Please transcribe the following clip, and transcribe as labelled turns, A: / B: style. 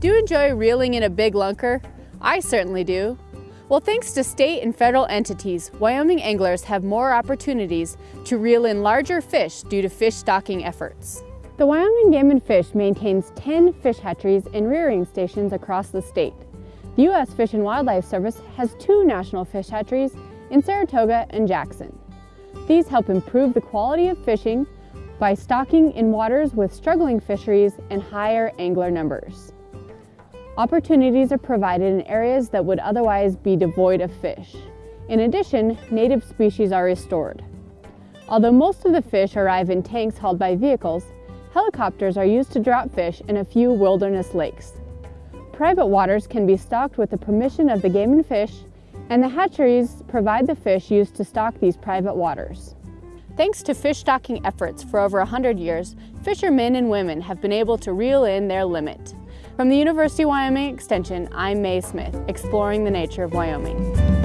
A: Do you enjoy reeling in a big lunker? I certainly do. Well, thanks to state and federal entities, Wyoming anglers have more opportunities to reel in larger fish due to fish stocking efforts. The Wyoming Game and Fish maintains 10 fish hatcheries and rearing stations across the state. The U.S. Fish and Wildlife Service has two national fish hatcheries in Saratoga and Jackson. These help improve the quality of fishing by stocking in waters with struggling fisheries and higher angler numbers. Opportunities are provided in areas that would otherwise be devoid of fish. In addition, native species are restored. Although most of the fish arrive in tanks hauled by vehicles, helicopters are used to drop fish in a few wilderness lakes. Private waters can be stocked with the permission of the game and fish, and the hatcheries provide the fish used to stock these private waters. Thanks to fish stocking efforts for over 100 years, fishermen and women have been able to reel in their limit. From the University of Wyoming Extension, I'm Mae Smith, exploring the nature of Wyoming.